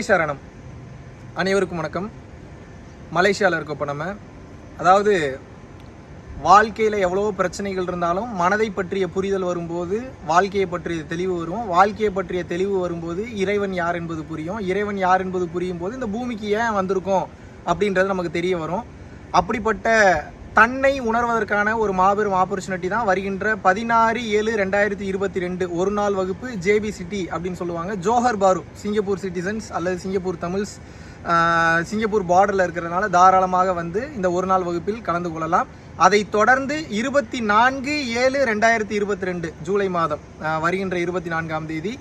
குருவே சரணம் அனைவருக்கும் வணக்கம். மலேசியாவில் இருக்கோம் இப்போ நம்ம அதாவது வாழ்க்கையில் எவ்வளோ பிரச்சனைகள் இருந்தாலும் மனதை பற்றிய புரிதல் வரும்போது வாழ்க்கையை பற்றிய தெளிவு வரும். வாழ்க்கையை பற்றிய தெளிவு வரும்போது இறைவன் யார் என்பது புரியும். இறைவன் யார் என்பது புரியும் போது இந்த பூமிக்கு ஏன் வந்திருக்கோம் அப்படின்றது நமக்கு தெரிய வரும். அப்படிப்பட்ட தன்னை உணர்வதற்கான ஒரு மாபெரும் ஆப்பர்ச்சுனிட்டி தான் வருகின்ற பதினாறு ஏழு ரெண்டாயிரத்தி இருபத்தி ரெண்டு ஒரு நாள் வகுப்பு ஜேபி சிட்டி அப்படின்னு சொல்லுவாங்க. ஜோஹர் பாரு சிங்கப்பூர் சிட்டிசன்ஸ் அல்லது சிங்கப்பூர் தமிழ்ஸ் சிங்கப்பூர் பார்டரில் இருக்கிறதுனால தாராளமாக வந்து இந்த ஒரு நாள் வகுப்பில் கலந்து கொள்ளலாம். அதை தொடர்ந்து இருபத்தி நான்கு ஏழு ரெண்டாயிரத்தி இருபத்தி ரெண்டு ஜூலை மாதம் வருகின்ற இருபத்தி நான்காம் தேதி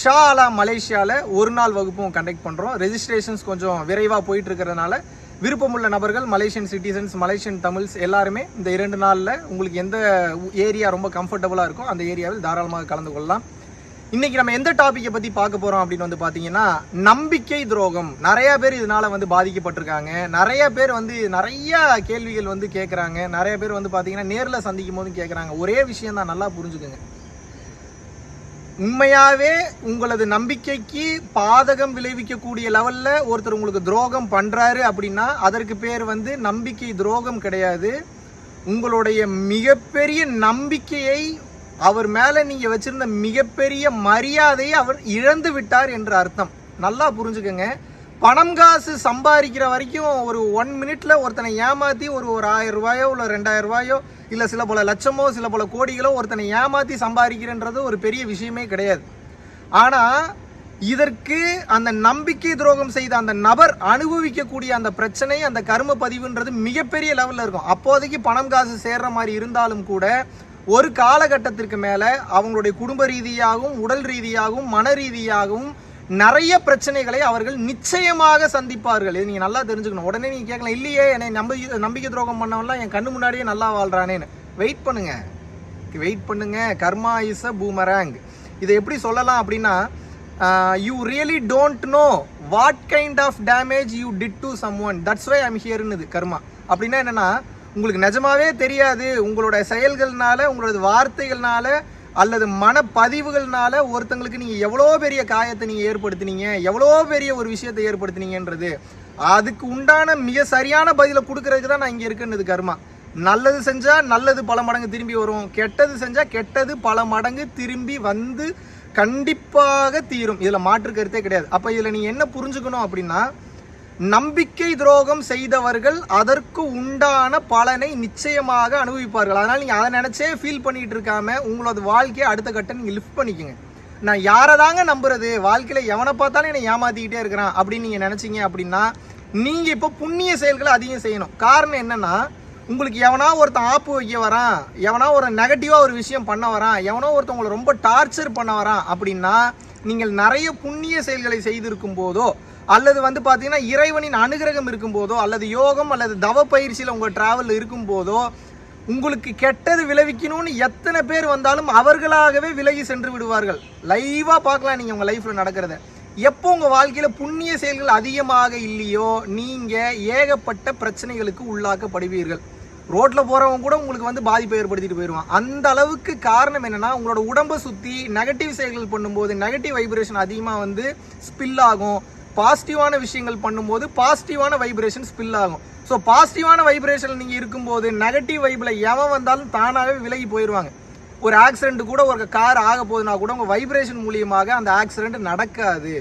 ஷா அலா மலேசியாவில் ஒரு நாள் வகுப்பும் கண்டக்ட் பண்ணுறோம் ரெஜிஸ்ட்ரேஷன்ஸ் கொஞ்சம் விரைவாக போயிட்டு இருக்கிறதுனால விருப்பமுள்ள நபர்கள் மலேசியன் சிட்டிசன்ஸ் மலேசியன் தமிழ்ஸ் எல்லாருமே இந்த இரண்டு நாளில் உங்களுக்கு எந்த ஏரியா ரொம்ப கம்ஃபர்டபுளாக இருக்கோ அந்த ஏரியாவில் தாராளமாக கலந்து கொள்ளலாம். இன்றைக்கி நம்ம எந்த டாப்பிக்கை பற்றி பார்க்க போகிறோம் அப்படின்னு வந்து பார்த்தீங்கன்னா நம்பிக்கை துரோகம். நிறையா பேர் இதனால் வந்து பாதிக்கப்பட்டிருக்காங்க. நிறையா பேர் வந்து நிறையா கேள்விகள் வந்து கேட்குறாங்க நிறைய பேர் வந்து பார்த்தீங்கன்னா நேரில் சந்திக்கும் போதும் கேட்குறாங்க ஒரே விஷயம் தான் நல்லா புரிஞ்சுக்குங்க. உண்மையாகவே உங்களது நம்பிக்கைக்கு பாதகம் விளைவிக்கக்கூடிய லெவலில் ஒருத்தர் உங்களுக்கு துரோகம் பண்ணுறாரு அப்படின்னா அதற்கு பேர் வந்து நம்பிக்கை துரோகம் கிடையாது. உங்களுடைய மிகப்பெரிய நம்பிக்கையை அவர் மேலே நீங்கள் வச்சுருந்த மிகப்பெரிய மரியாதையை அவர் இழந்து விட்டார் என்ற அர்த்தம். நல்லா புரிஞ்சுக்கங்க. பணம் காசு சம்பாதிக்கிற வரைக்கும் ஒரு ஒன் மினிட்ல ஒருத்தனை ஏமாத்தி ஒரு ஒரு ஆயிரம் ரூபாயோ இல்லை ரெண்டாயிரம் ரூபாயோ இல்லை சில பல லட்சமோ சில பல கோடிகளோ ஒருத்தனை ஏமாத்தி சம்பாதிக்கிறன்றது ஒரு பெரிய விஷயமே கிடையாது. ஆனா இதற்கு அந்த நம்பிக்கை துரோகம் செய்த அந்த நபர் அனுபவிக்கக்கூடிய அந்த பிரச்சனை அந்த கரும பதிவுன்றது மிகப்பெரிய லெவலில் இருக்கும். அப்போதைக்கு பணம் காசு சேர்ற மாதிரி இருந்தாலும் கூட ஒரு காலகட்டத்திற்கு மேலே அவங்களுடைய குடும்ப ரீதியாகவும் உடல் ரீதியாகவும் மன ரீதியாகவும் நிறைய பிரச்சனைகளை அவர்கள் நிச்சயமாக சந்திப்பார்கள். இது நீங்கள் நல்லா தெரிஞ்சுக்கணும். உடனே நீங்கள் கேட்கலாம் இல்லையே என்னை நம்பி நம்பிக்கை துரோகம் பண்ணவன்லாம் என் கண்ணு முன்னாடியே நல்லா வாழ்றானேன்னு. வெயிட் பண்ணுங்க. வெயிட் பண்ணுங்க. கர்மா இஸ் அ பூமராங் இதை எப்படி சொல்லலாம் அப்படின்னா you really don't know what kind of damage you did to someone that's why I'm ஹியர்னுது karma அப்படின்னா என்னென்னா உங்களுக்கு நிஜமாவே தெரியாது. உங்களோட செயல்கள்னால உங்களோட வார்த்தைகள்னால அல்லது மனப்பதிவுகள்னால ஒருத்தங்களுக்கு நீங்க எவ்வளோ பெரிய காயத்தை நீங்க ஏற்படுத்தினீங்க எவ்வளோ பெரிய ஒரு விஷயத்தை ஏற்படுத்தினீங்கன்றது அதுக்கு உண்டான மிக சரியான பதிலை கொடுக்கறதுக்கு தான் நான் இங்க இருக்குன்னுது கர்மா. நல்லது செஞ்சா நல்லது பல மடங்கு திரும்பி வரும். கெட்டது செஞ்சா கெட்டது பல மடங்கு திரும்பி வந்து கண்டிப்பாக தீரும். இதுல மாற்று கருத்தே கிடையாது. அப்ப இதுல நீங்கள் என்ன புரிஞ்சுக்கணும் அப்படின்னா நம்பிக்கை துரோகம் செய்தவர்கள் அதற்கு உண்டான பலனை நிச்சயமாக அனுபவிப்பார்கள். அதனால் நீங்கள் அதை நினச்சே ஃபீல் பண்ணிகிட்டு இருக்காம உங்களோட வாழ்க்கையை அடுத்த கட்டம் நீங்கள் லிஃப்ட் பண்ணிக்கோங்க. நான் யாரை தாங்க நம்புறது? வாழ்க்கையில் எவனை பார்த்தாலும் என்னை ஏமாத்திக்கிட்டே இருக்கிறான் அப்படின்னு நீங்கள் நினச்சிங்க அப்படின்னா நீங்கள் இப்போ புண்ணிய செயல்களை அதிகம் செய்யணும். காரணம் என்னன்னா உங்களுக்கு எவனா ஒருத்தன் ஆப்பு வைக்க வரான் எவனா ஒரு நெகட்டிவாக ஒரு விஷயம் பண்ண வரான் எவனோ ஒருத்தவங்களை ரொம்ப டார்ச்சர் பண்ண வரான் அப்படின்னா நீங்கள் நிறைய புண்ணிய செயல்களை செய்திருக்கும் போதோ அல்லது வந்து பார்த்தீங்கன்னா இறைவனின் அனுகிரகம் இருக்கும்போதோ அல்லது யோகம் அல்லது தவ பயிற்சியில் உங்கள் ட்ராவல் இருக்கும்போதோ உங்களுக்கு கெட்டது விளைவிக்கணும்னு எத்தனை பேர் வந்தாலும் அவர்களாகவே விலகி சென்று விடுவார்கள். லைவாக பார்க்கலாம் நீங்கள் உங்கள் லைஃப்பில் நடக்கிறத. எப்போ உங்கள் வாழ்க்கையில் புண்ணிய செயல்கள் அதிகமாக இல்லையோ நீங்கள் ஏகப்பட்ட பிரச்சனைகளுக்கு உள்ளாக்கப்படுவீர்கள். ரோட்டில் போகிறவங்க கூட உங்களுக்கு வந்து பாதிப்பை ஏற்படுத்திட்டு போயிடுவான் அந்த அளவுக்கு காரணம் என்னென்னா உங்களோட உடம்பை சுற்றி நெகட்டிவ் செயல்கள் பண்ணும்போது நெகட்டிவ் வைப்ரேஷன் அதிகமாக வந்து ஸ்பில் ஆகும். பாசிட்டிவான விஷயங்கள் பண்ணும்போது பாசிட்டிவான வைப்ரேஷன் ஸ்பில் ஆகும். ஸோ பாசிட்டிவான வைப்ரேஷன் நீங்கள் இருக்கும்போது நெகட்டிவ் வைப்பில் எவன் வந்தாலும் தானாகவே விலகி போயிடுவாங்க ஒரு ஆக்சிடென்ட் கூட ஒரு கார் ஆக போகுதுன்னா கூட உங்கள் வைப்ரேஷன் மூலியமாக அந்த ஆக்சிடென்ட் நடக்காது.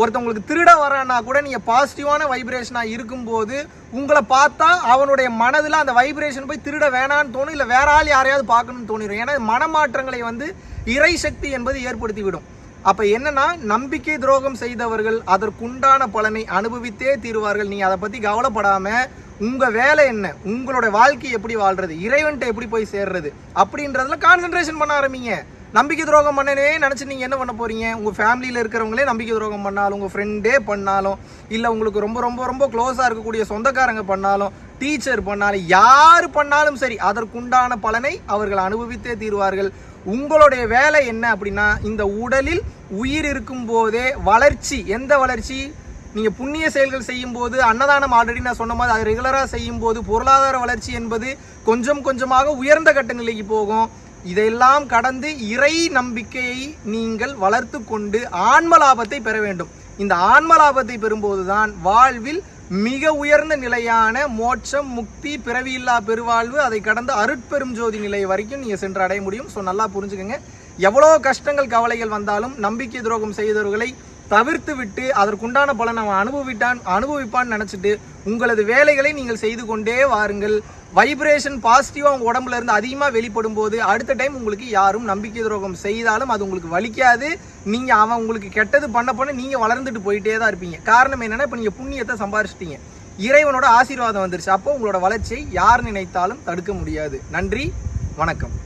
ஒருத்தவங்களுக்கு திருட வரான்னா கூட நீங்கள் பாசிட்டிவான வைப்ரேஷனாக இருக்கும்போது உங்களை பார்த்தா அவனுடைய மனதில் அந்த வைப்ரேஷன் போய் திருட வேணான்னு தோணும் இல்லை வேற ஆள் யாரையாவது பார்க்கணும்னு தோணிடும் ஏன்னா மனமாற்றங்களை வந்து இறை சக்தி என்பது ஏற்படுத்தி விடும். அப்ப என்னன்னா நம்பிக்கை துரோகம் செய்தவர்கள் அதற்குண்டான பலனை அனுபவித்தே தீருவார்கள். நீ அதை பத்தி கவலைப்படாம உங்க வேலை என்ன? உங்களோட வாழ்க்கை எப்படி வாழ்றது? இறைவன்ட்ட எப்படி போய் சேர்றது? அப்படின்றதுல கான்சென்ட்ரேஷன் பண்ண ஆரம்பிங்க. நம்பிக்கை துரோகம் பண்ணனே நினச்சி நீங்கள் என்ன பண்ண போறீங்க? உங்கள் ஃபேமிலியில் இருக்கிறவங்களே நம்பிக்கை துரோகம் பண்ணாலும் உங்கள் ஃப்ரெண்டே பண்ணாலும் இல்லை உங்களுக்கு ரொம்ப ரொம்ப ரொம்ப க்ளோஸாக இருக்கக்கூடிய சொந்தக்காரங்க பண்ணாலும் டீச்சர் பண்ணாலும் யார் பண்ணாலும் சரி அதற்குண்டான பலனை அவர்கள் அனுபவித்தே தீருவார்கள். உங்களுடைய வேலை என்ன அப்படின்னா இந்த உடலில் உயிர் இருக்கும் போதே வளர்ச்சி. எந்த வளர்ச்சி? நீங்கள் புண்ணிய செயல்கள் செய்யும் போது அன்னதானம் ஆல்ரெடி நான் சொன்ன மாதிரி அது ரெகுலராக செய்யும்போது பொருளாதார வளர்ச்சி என்பது கொஞ்சம் கொஞ்சமாக உயர்ந்த கட்ட நிலைக்கு போகும். இதையெல்லாம் கடந்து இறை நம்பிக்கையை நீங்கள் வளர்த்து கொண்டு ஆன்ம லாபத்தை பெற வேண்டும். இந்த ஆன்ம லாபத்தை பெறும்போதுதான் வாழ்வில் மிக உயர்ந்த நிலையான மோட்சம் முக்தி பிறவியில்லா பெருவாழ்வு அதை கடந்த அருட்பெரும் ஜோதி நிலை வரைக்கும் நீங்கள் சென்று அடைய முடியும். ஸோ நல்லா புரிஞ்சுக்கோங்க. எவ்வளோ கஷ்டங்கள் கவலைகள் வந்தாலும் நம்பிக்கை துரோகம் செய்தவர்களை தவிர்த்து விட்டு அதற்குண்டான பலன் அவன் அனுபவிட்டான் அனுபவிப்பான்னு நினச்சிட்டு உங்களது வேலைகளை நீங்கள் செய்து கொண்டே வாருங்கள். வைப்ரேஷன் பாசிட்டிவாக உங்கள் உடம்புல இருந்து அதிகமாக வெளிப்படும் போது அடுத்த டைம் உங்களுக்கு யாரும் நம்பிக்கை துரோகம் செய்தாலும் அது உங்களுக்கு வலிக்காது. நீங்கள் அவன் உங்களுக்கு கெட்டது பண்ண பண்ண நீங்கள் வளர்ந்துட்டு போயிட்டே தான் இருப்பீங்க. காரணம் என்னென்னா இப்போ நீங்கள் புண்ணியத்தை சம்பாரிச்சிட்டீங்க. இறைவனோட ஆசீர்வாதம் வந்துருச்சு. அப்போ உங்களோட வளர்ச்சியை யார் நினைத்தாலும் தடுக்க முடியாது. நன்றி வணக்கம்.